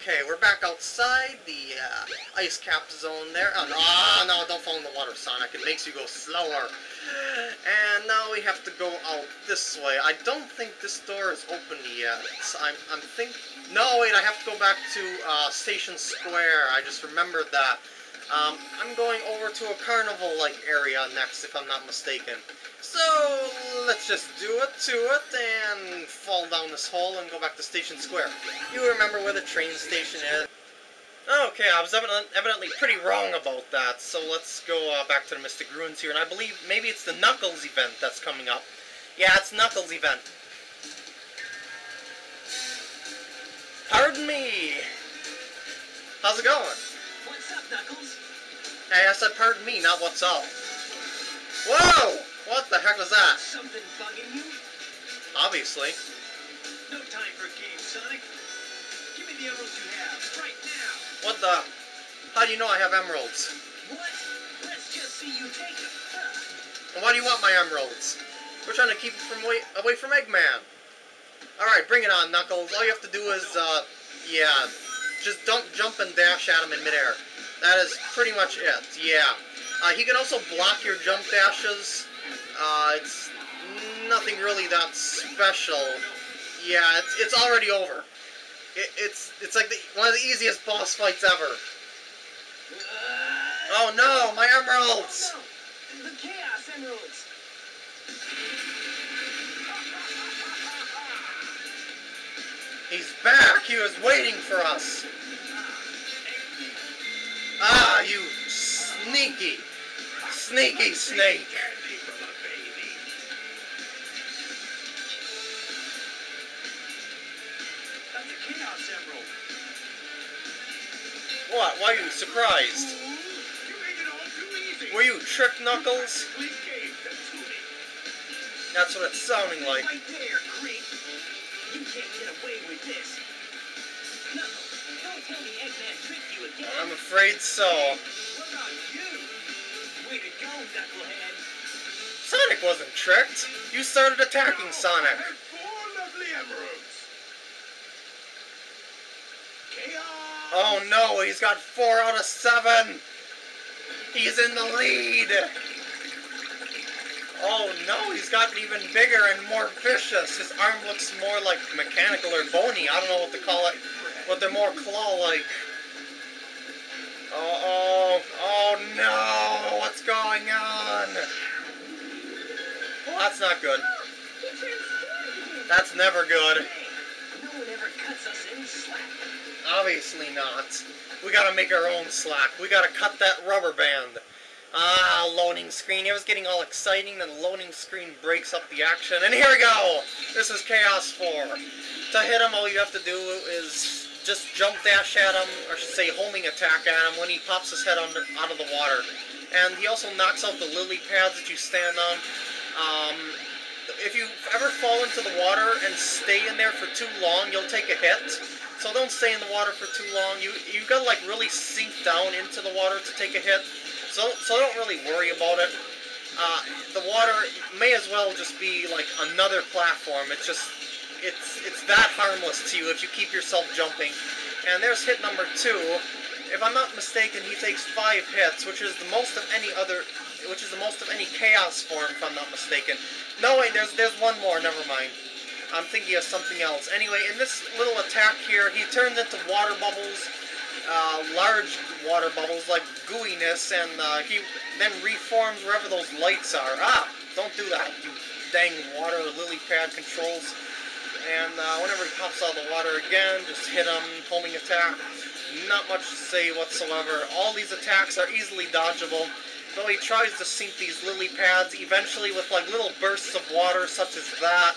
Okay, we're back outside the uh, ice cap zone there. Oh, no, no, don't fall in the water, Sonic. It makes you go slower. And now we have to go out this way. I don't think this door is open yet. I'm, I'm think. No, wait, I have to go back to uh, Station Square. I just remembered that. Um, I'm going over to a carnival-like area next, if I'm not mistaken. So, let's just do it to it and fall down this hole and go back to Station Square. You remember where the train station is? Okay, I was evidently pretty wrong about that, so let's go uh, back to the Mystic Ruins here, and I believe maybe it's the Knuckles event that's coming up. Yeah, it's Knuckles event. Pardon me! How's it going? Knuckles? Hey, I said pardon me, not what's up. Whoa! What the heck was that? Something bugging you? Obviously. No time for games, Sonic. Give me the emeralds you have, right now. What the? How do you know I have emeralds? What? Let's just see you take them. Huh. And why do you want my emeralds? We're trying to keep it from away, away from Eggman. Alright, bring it on, Knuckles. All you have to do is, uh, yeah, just don't jump and dash at him in midair. That is pretty much it, yeah. Uh, he can also block your jump dashes. Uh, it's nothing really that special. Yeah, it's, it's already over. It, it's it's like the, one of the easiest boss fights ever. Oh no, my emeralds! Oh, no. The Chaos Emeralds. He's back! He was waiting for us! Ah, you sneaky, sneaky snake! What? Why are you surprised? Were you Trick Knuckles? That's what it's sounding like. You can't get away with this. Knuckles, I'm afraid so. Sonic wasn't tricked. You started attacking Sonic. Oh no, he's got four out of seven. He's in the lead. Oh no, he's gotten even bigger and more vicious. His arm looks more like mechanical or bony. I don't know what to call it, but they're more claw-like. Oh, oh, oh no, what's going on? Well, That's not good. That's never good. No one ever cuts us any slack. Obviously not. We gotta make our own slack. We gotta cut that rubber band. Ah, loading screen. It was getting all exciting, then the loading screen breaks up the action. And here we go! This is Chaos 4. To hit him, all you have to do is just jump dash at him, or should say homing attack at him when he pops his head under, out of the water. And he also knocks out the lily pads that you stand on. Um, if you ever fall into the water and stay in there for too long, you'll take a hit. So don't stay in the water for too long. You you gotta like really sink down into the water to take a hit. So so don't really worry about it. Uh, the water may as well just be like another platform. It's just it's it's that harmless to you if you keep yourself jumping. And there's hit number two. If I'm not mistaken, he takes five hits, which is the most of any other, which is the most of any chaos form, if I'm not mistaken. No, wait, there's there's one more. Never mind. I'm thinking of something else. Anyway, in this little attack here, he turns into water bubbles, uh, large water bubbles like gooiness, and uh, he then reforms wherever those lights are. Ah, don't do that, you dang water lily pad controls. And uh, whenever he pops out of the water again, just hit him, homing attack. Not much to say whatsoever. All these attacks are easily dodgeable. Though he tries to sink these lily pads, eventually with like little bursts of water such as that,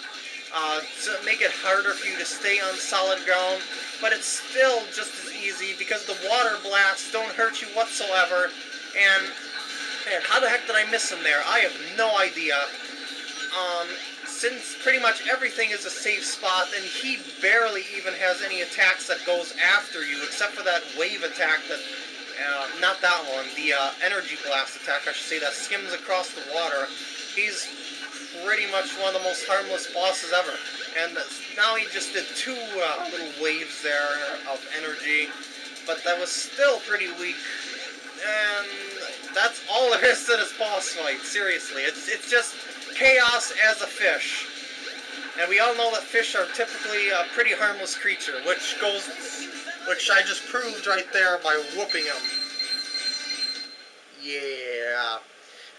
uh, to make it harder for you to stay on solid ground. But it's still just as easy because the water blasts don't hurt you whatsoever. And man, how the heck did I miss him there? I have no idea. Um, since pretty much everything is a safe spot, and he barely even has any attacks that goes after you, except for that wave attack that, uh, not that one, the uh, energy blast attack, I should say, that skims across the water. He's pretty much one of the most harmless bosses ever. And now he just did two uh, little waves there of energy, but that was still pretty weak. And that's all there is to this boss fight, seriously. It's, it's just chaos as a fish. And we all know that fish are typically a pretty harmless creature, which goes, which I just proved right there by whooping him. Yeah.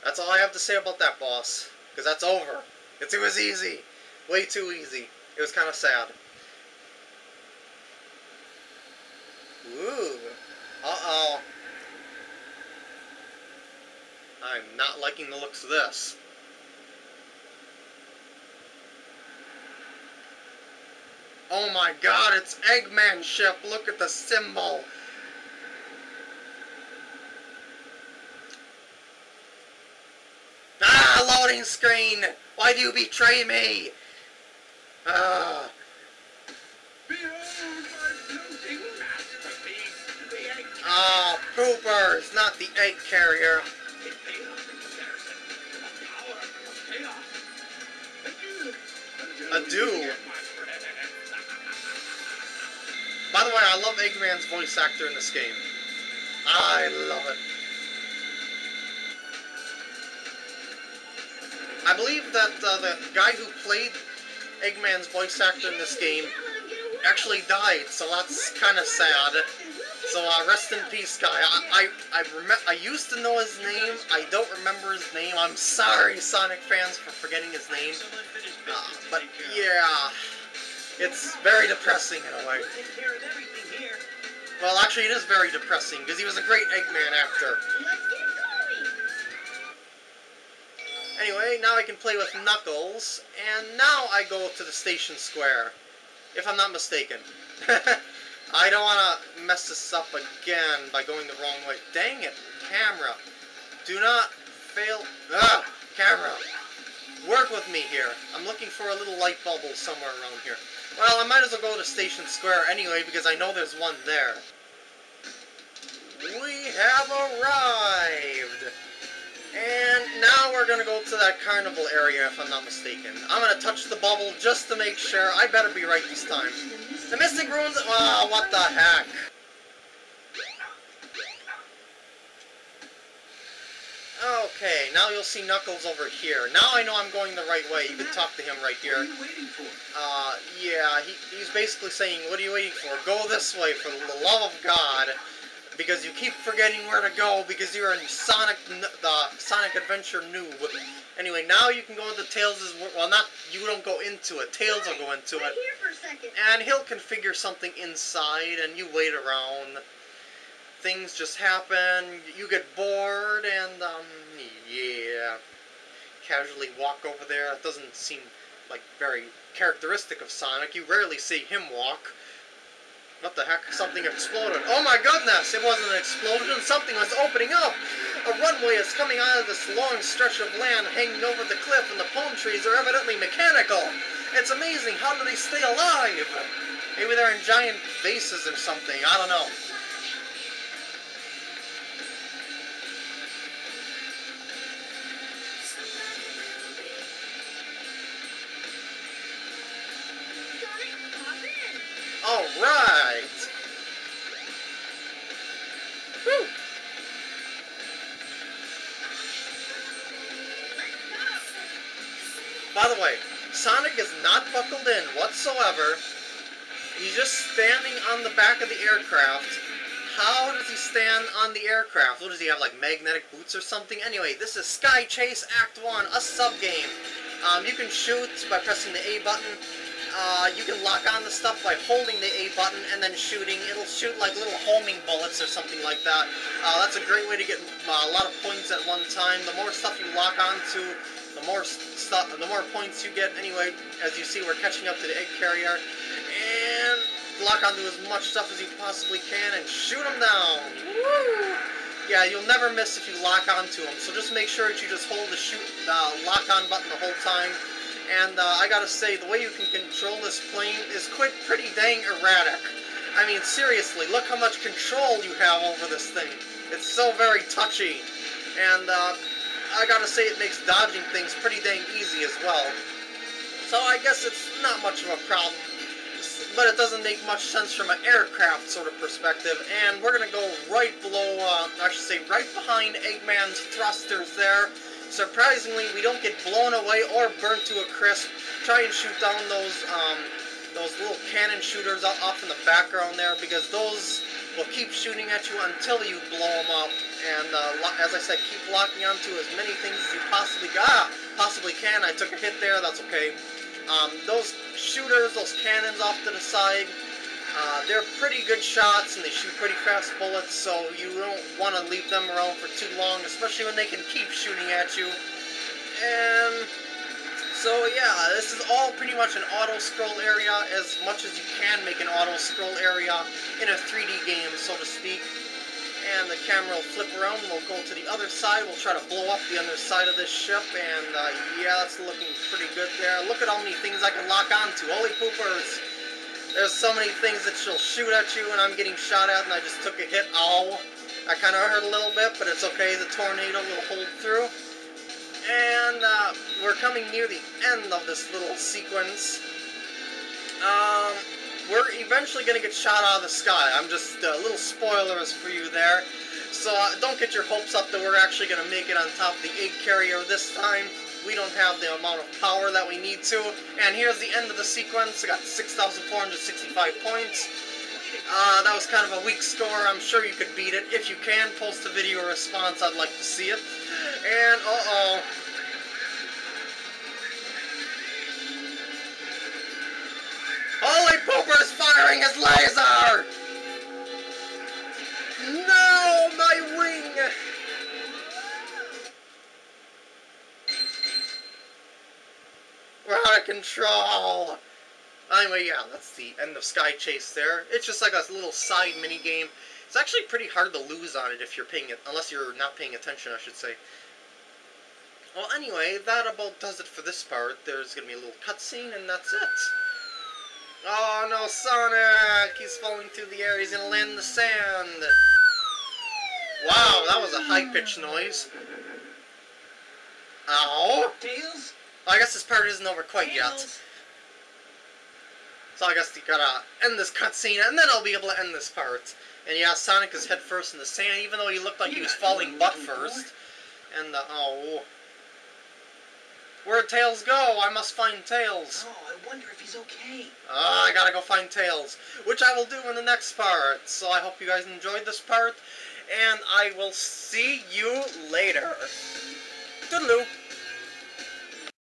That's all I have to say about that boss. Because that's over. It's, it was easy. Way too easy. It was kind of sad. Ooh. Uh-oh. I'm not liking the looks of this. Oh my god, it's Eggman ship. Look at the symbol. Ah, loading screen! Why do you betray me? Ah. Ah, poopers, not the egg carrier. It paid By the way, I love Eggman's voice actor in this game. I love it. I believe that uh, the guy who played Eggman's voice actor in this game actually died, so that's kind of sad. So uh, rest in peace, guy. I I I, rem- I used to know his name. I don't remember his name. I'm sorry, Sonic fans, for forgetting his name. Uh, but yeah, it's very depressing in a way. We'll actually, it is very depressing because he was a great Eggman actor. Anyway, now I can play with Knuckles, and now I go to the station square, if I'm not mistaken. I don't want to mess this up again by going the wrong way. Dang it, camera. Do not fail. Ah, camera. Work with me here. I'm looking for a little light bubble somewhere around here. Well, I might as well go to Station Square anyway, because I know there's one there. We have arrived! And now we're gonna go to that carnival area, if I'm not mistaken. I'm gonna touch the bubble just to make sure. I better be right this time. The Mystic Ruins. Oh, what the heck? Okay, now you'll see Knuckles over here. Now I know I'm going the right way. You can talk to him right here. What are you waiting for? Uh, yeah, he, he's basically saying, what are you waiting for? Go this way, for the love of God. Because you keep forgetting where to go because you're in Sonic, the Sonic Adventure noob. Anyway, now you can go into Tails' well, not, you don't go into it. Tails will go into it. here for a second. And he'll configure something inside, and you wait around. Things just happen, you get bored, and, um, yeah. Casually walk over there. It doesn't seem like very characteristic of Sonic. You rarely see him walk. What the heck? Something exploded. Oh my goodness! It wasn't an explosion. Something was opening up. A runway is coming out of this long stretch of land hanging over the cliff, and the palm trees are evidently mechanical. It's amazing. How do they stay alive? Maybe they're in giant vases or something. I don't know. By the way, Sonic is not buckled in whatsoever. He's just standing on the back of the aircraft. How does he stand on the aircraft? What does he have, like magnetic boots or something? Anyway, this is Sky Chase Act 1, a sub-game. Um, you can shoot by pressing the A button. Uh, you can lock on the stuff by holding the A button and then shooting. It'll shoot like little homing bullets or something like that. Uh, that's a great way to get uh, a lot of points at one time. The more stuff you lock onto, the more stuff, the more points you get. Anyway, as you see, we're catching up to the egg carrier, and lock onto as much stuff as you possibly can and shoot them down. Woo! Yeah, you'll never miss if you lock onto them. So just make sure that you just hold the shoot uh, lock on button the whole time. And uh, I gotta say, the way you can control this plane is quite pretty dang erratic. I mean, seriously, look how much control you have over this thing. It's so very touchy. And uh, I gotta say it makes dodging things pretty dang easy as well. So I guess it's not much of a problem. But it doesn't make much sense from an aircraft sort of perspective. And we're gonna go right below, uh, I should say right behind Eggman's thrusters there. Surprisingly, we don't get blown away or burnt to a crisp. Try and shoot down those, um, those little cannon shooters off in the background there because those will keep shooting at you until you blow them up. And uh, as I said, keep locking onto as many things as you possibly ah, possibly can. I took a hit there. That's okay. Um, those shooters, those cannons off to the side, uh, they're pretty good shots and they shoot pretty fast bullets, so you don't want to leave them around for too long, especially when they can keep shooting at you. And so yeah, this is all pretty much an auto-scroll area, as much as you can make an auto-scroll area in a 3D game, so to speak. And the camera will flip around, we'll go to the other side, we'll try to blow up the underside of this ship, and uh, yeah, that's looking pretty good there. Look at how many things I can lock onto, holy poopers! There's so many things that she'll shoot at you, and I'm getting shot at, and I just took a hit, ow! I kind of hurt a little bit, but it's okay, the tornado will hold through. And uh, we're coming near the end of this little sequence. Um, we're eventually going to get shot out of the sky. I'm just, uh, little spoilers for you there. So uh, don't get your hopes up that we're actually going to make it on top of the egg carrier this time. We don't have the amount of power that we need to. And here's the end of the sequence. I got 6,465 points. Uh, that was kind of a weak score. I'm sure you could beat it. If you can, post a video response. I'd like to see it. And, uh-oh. Holy Pooper's firing his laser! No, my wing! We're out of control! Anyway, yeah, that's the end of Sky Chase there. It's just like a little side mini game. It's actually pretty hard to lose on it if you're paying it, unless you're not paying attention, I should say. Well, anyway, that about does it for this part. There's gonna be a little cutscene, and that's it. Oh no, Sonic! He's falling through the air. He's gonna land in the sand. Wow, that was a high-pitched noise. Ow! Tails? I guess this part isn't over quite yet. So I guess you gotta end this cutscene, and then I'll be able to end this part. And yeah, Sonic is head first in the sand, even though he looked like he was falling butt first. And, uh, oh. Where'd Tails go? I must find Tails. Oh, I wonder if he's okay. Ah, I gotta go find Tails, which I will do in the next part. So I hope you guys enjoyed this part, and I will see you later. Toodaloo.